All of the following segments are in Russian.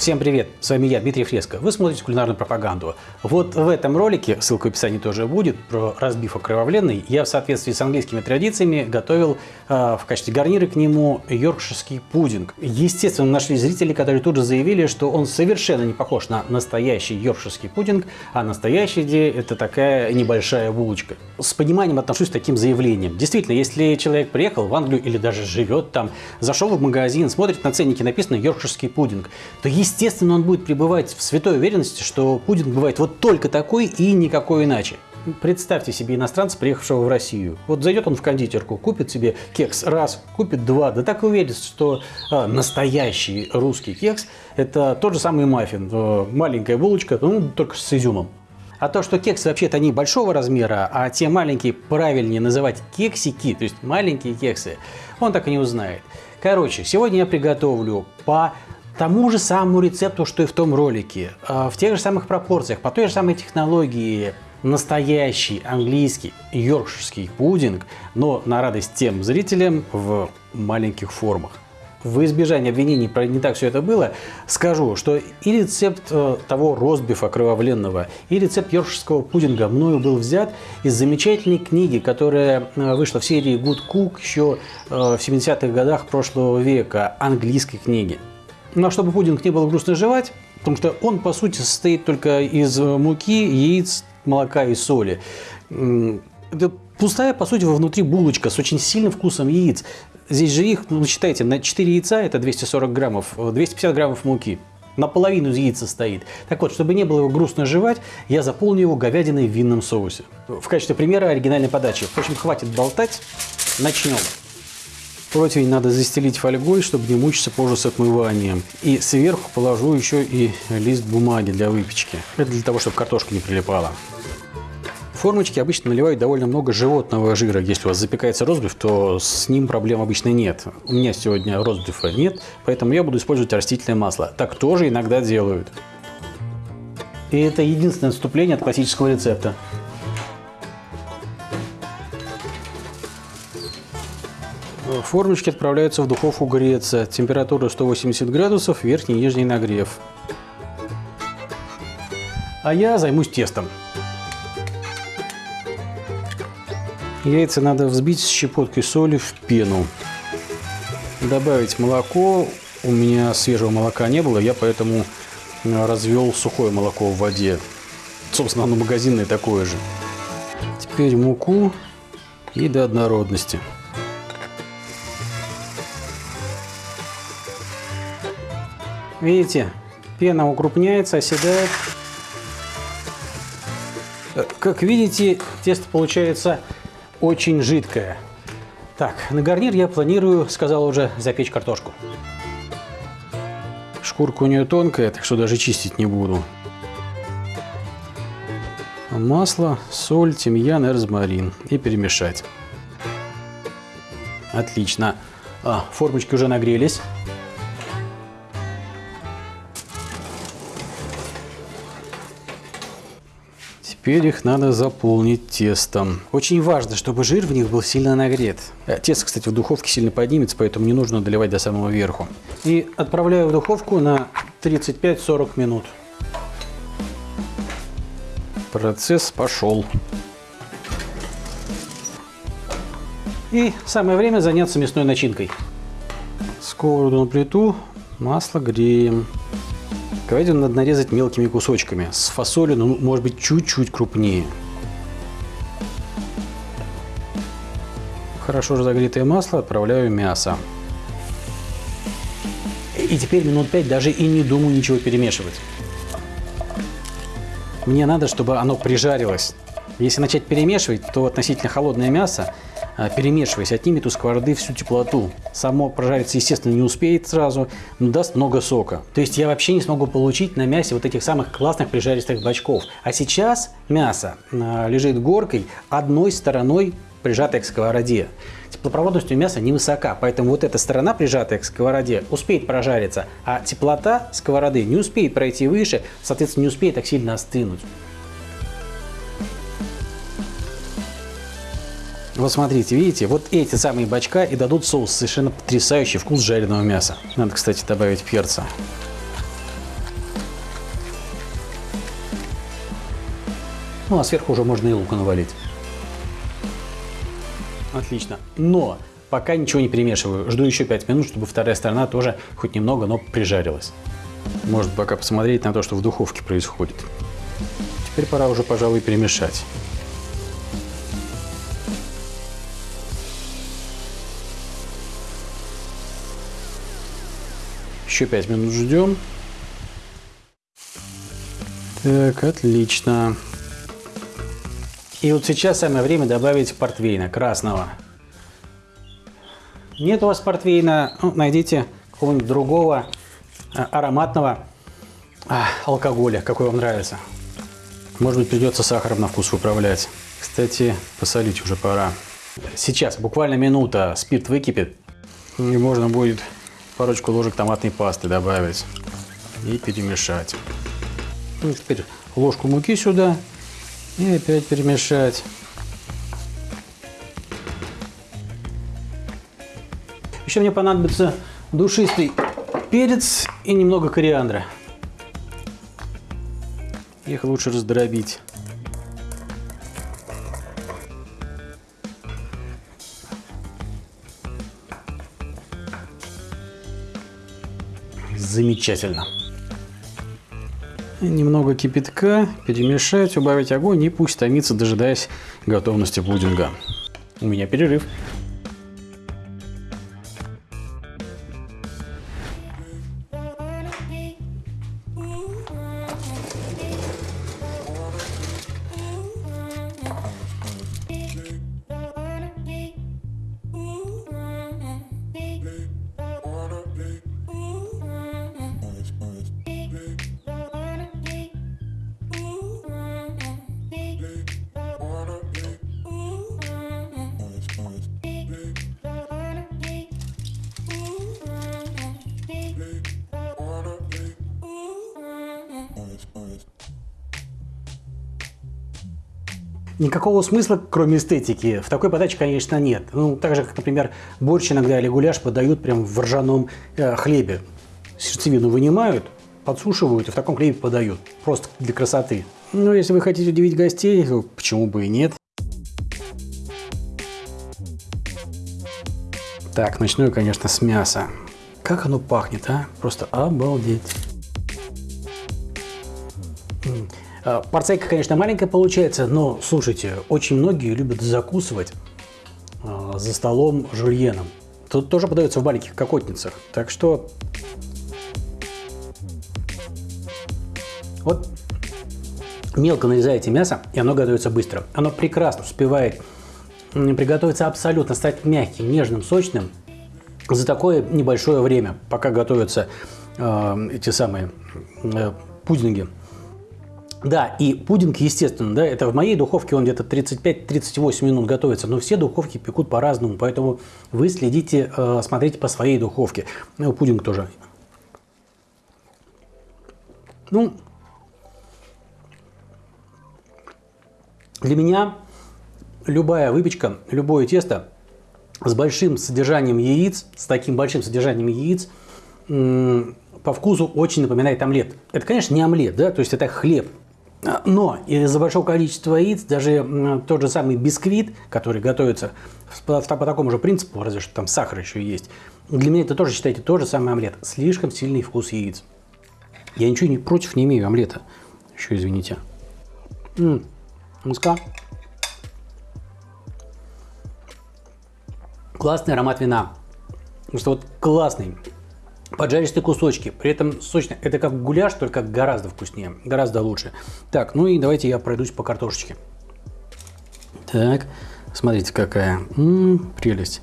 Всем привет, с вами я, Дмитрий Фреско. Вы смотрите кулинарную пропаганду. Вот в этом ролике, ссылка в описании тоже будет, про разбив окровавленный, я в соответствии с английскими традициями готовил э, в качестве гарнира к нему йоркширский пудинг. Естественно, нашли зрители, которые тут же заявили, что он совершенно не похож на настоящий йоркширский пудинг, а настоящий идея это такая небольшая булочка. С пониманием отношусь к таким заявлениям. Действительно, если человек приехал в Англию или даже живет там, зашел в магазин, смотрит на ценники, написано йоркширский пудинг, то есть естественно, он будет пребывать в святой уверенности, что пудинг бывает вот только такой и никакой иначе. Представьте себе иностранца, приехавшего в Россию. Вот зайдет он в кондитерку, купит себе кекс раз, купит два, да так и уверен, что а, настоящий русский кекс – это тот же самый маффин, э, маленькая булочка, ну, только с изюмом. А то, что кексы вообще-то они большого размера, а те маленькие правильнее называть кексики, то есть маленькие кексы, он так и не узнает. Короче, сегодня я приготовлю по тому же самому рецепту, что и в том ролике, а, в тех же самых пропорциях, по той же самой технологии, настоящий английский йоркширский пудинг, но на радость тем зрителям в маленьких формах. В избежание обвинений про не так все это было, скажу, что и рецепт э, того ростбифа кровавленного, и рецепт йоркширского пудинга мною был взят из замечательной книги, которая э, вышла в серии Good Cook еще э, в 70-х годах прошлого века, английской книги. Но чтобы пудинг не было грустно жевать, потому что он, по сути, состоит только из муки, яиц, молока и соли. Это пустая, по сути, внутри булочка с очень сильным вкусом яиц. Здесь же их, ну, считайте, на 4 яйца это 240 граммов, 250 граммов муки. Наполовину из яйца стоит. Так вот, чтобы не было его грустно жевать, я заполню его говядиной в винном соусе. В качестве примера оригинальной подачи. Впрочем, хватит болтать, начнем. Противень надо застелить фольгой, чтобы не мучиться позже с отмыванием. И сверху положу еще и лист бумаги для выпечки. Это для того, чтобы картошка не прилипала. В формочки обычно наливают довольно много животного жира. Если у вас запекается розбив, то с ним проблем обычно нет. У меня сегодня розбифа нет, поэтому я буду использовать растительное масло. Так тоже иногда делают. И это единственное отступление от классического рецепта. Формочки отправляются в духовку греться. Температура 180 градусов, верхний и нижний нагрев. А я займусь тестом. Яйца надо взбить с щепоткой соли в пену. Добавить молоко. У меня свежего молока не было, я поэтому развел сухое молоко в воде. Собственно, оно магазинное такое же. Теперь муку и до однородности. Видите, пена укрупняется, оседает. Э, как видите, тесто получается очень жидкое. Так, на гарнир я планирую, сказал уже, запечь картошку. Шкурка у нее тонкая, так что даже чистить не буду. Масло, соль, тимьян и розмарин. И перемешать. Отлично. А, формочки уже нагрелись. Теперь их надо заполнить тестом. Очень важно, чтобы жир в них был сильно нагрет. Э, тесто, кстати, в духовке сильно поднимется, поэтому не нужно доливать до самого верху. И отправляю в духовку на 35-40 минут. Процесс пошел. И самое время заняться мясной начинкой. Сковороду на плиту, масло греем. Говядину надо нарезать мелкими кусочками. С фасолью, ну, может быть, чуть-чуть крупнее. Хорошо разогретое масло отправляю мясо. И теперь минут 5 даже и не думаю ничего перемешивать. Мне надо, чтобы оно прижарилось. Если начать перемешивать, то относительно холодное мясо а, перемешиваясь, отнимет у сковороды всю теплоту. Само прожариться, естественно, не успеет сразу, но даст много сока. То есть я вообще не смогу получить на мясе вот этих самых классных прижаристых бачков. А сейчас мясо а, лежит горкой одной стороной прижатой к сковороде. Теплопроводность у мяса невысока, поэтому вот эта сторона, прижатая к сковороде, успеет прожариться, а теплота сковороды не успеет пройти выше, соответственно, не успеет так сильно остынуть. Вот смотрите, видите, вот эти самые бачка и дадут соус совершенно потрясающий вкус жареного мяса. Надо, кстати, добавить перца. Ну, а сверху уже можно и лука навалить. Отлично. Но пока ничего не перемешиваю. Жду еще 5 минут, чтобы вторая сторона тоже хоть немного, но прижарилась. Может пока посмотреть на то, что в духовке происходит. Теперь пора уже, пожалуй, перемешать. Еще 5 минут ждем. Так, отлично. И вот сейчас самое время добавить портвейна красного. Нет у вас портвейна, ну, найдите какого-нибудь другого а, ароматного а, алкоголя, какой вам нравится. Может быть, придется сахаром на вкус выправлять. Кстати, посолить уже пора. Сейчас, буквально минута, спирт выкипит, и можно будет парочку ложек томатной пасты добавить и перемешать. Ну, теперь ложку муки сюда и опять перемешать. Еще мне понадобится душистый перец и немного кориандра. Их лучше раздробить. Замечательно. Немного кипятка, перемешать, убавить огонь и пусть томится, дожидаясь готовности пудинга. У меня перерыв. Никакого смысла, кроме эстетики, в такой подаче, конечно, нет. Ну, так же, как, например, борщ иногда или гуляш подают прям в ржаном э, хлебе. Сердцевину вынимают, подсушивают и в таком хлебе подают. Просто для красоты. Но если вы хотите удивить гостей, то почему бы и нет. Так, начну я, конечно, с мяса. Как оно пахнет, а? Просто обалдеть. Порцейка, конечно, маленькая получается, но, слушайте, очень многие любят закусывать а, за столом жульеном. Тут тоже подается в маленьких кокотницах. Так что вот мелко нарезаете мясо, и оно готовится быстро. Оно прекрасно успевает приготовиться абсолютно, стать мягким, нежным, сочным за такое небольшое время, пока готовятся э, эти самые э, пудинги. Да, и пудинг, естественно, да, это в моей духовке он где-то 35-38 минут готовится, но все духовки пекут по-разному, поэтому вы следите, э, смотрите по своей духовке. Ну, пудинг тоже. Ну, для меня любая выпечка, любое тесто с большим содержанием яиц, с таким большим содержанием яиц, по вкусу очень напоминает омлет. Это, конечно, не омлет, да, то есть это хлеб, но из-за большого количества яиц даже тот же самый бисквит, который готовится по, по такому же принципу, разве что там сахар еще есть, для меня это тоже, считайте, тот же самый омлет. Слишком сильный вкус яиц. Я ничего не, против не имею омлета. Еще извините. М -м, Классный аромат вина. Потому что вот классный поджаристые кусочки. При этом сочно. Это как гуляш, только гораздо вкуснее, гораздо лучше. Так, ну и давайте я пройдусь по картошечке. Так, смотрите, какая М -м, прелесть.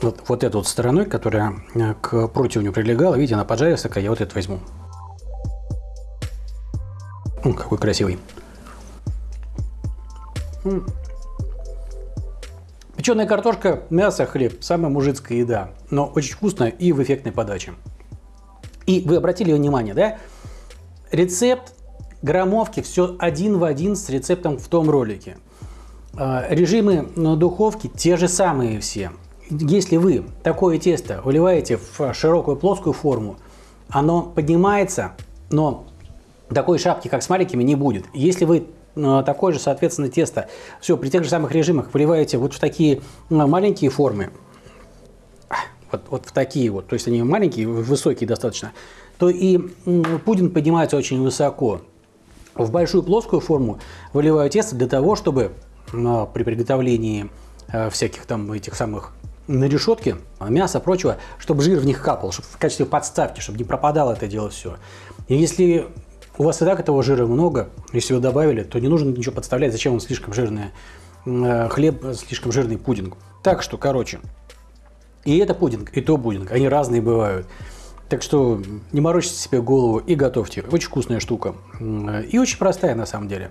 Вот, вот эту вот стороной, которая э, к противню прилегала, видите, она поджарилась такая, я вот это возьму. М, какой красивый. Печеная картошка, мясо, хлеб – самая мужицкая еда, но очень вкусная и в эффектной подаче. И вы обратили внимание, да? Рецепт граммовки все один в один с рецептом в том ролике. А, режимы на духовке те же самые все. если вы такое тесто выливаете в широкую плоскую форму, оно поднимается, но такой шапки, как с маленькими, не будет. Если вы такое же, соответственно, тесто все при тех же самых режимах выливаете вот в такие э, маленькие формы, вот, вот в такие вот, то есть они маленькие, высокие достаточно, то и пудинг поднимается очень высоко. В большую плоскую форму выливаю тесто для того, чтобы э, при приготовлении всяких там этих самых на решетке мяса, прочего, чтобы жир в них капал, чтобы в качестве подставки, чтобы не пропадало это дело все. И если у вас и так этого жира много, если вы добавили, то не нужно ничего подставлять, зачем он слишком жирный э, хлеб, слишком жирный пудинг. Так что, короче, и это пудинг, и то пудинг, они разные бывают. Так что не морочите себе голову и готовьте. Очень вкусная штука. И очень простая на самом деле.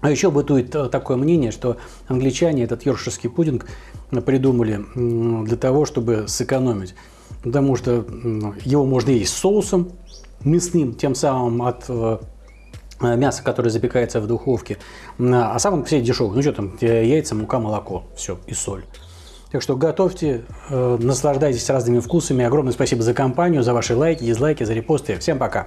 А еще бытует э, такое мнение, что англичане этот йоркширский пудинг придумали для того, чтобы сэкономить. Потому что его можно есть с соусом мясным, тем самым от э, мяса, которое запекается в духовке. А сам он все дешевый. Ну что там, яйца, мука, молоко. Все, и соль. Так что готовьте, э, наслаждайтесь разными вкусами. Огромное спасибо за компанию, за ваши лайки, дизлайки, за репосты. Всем пока!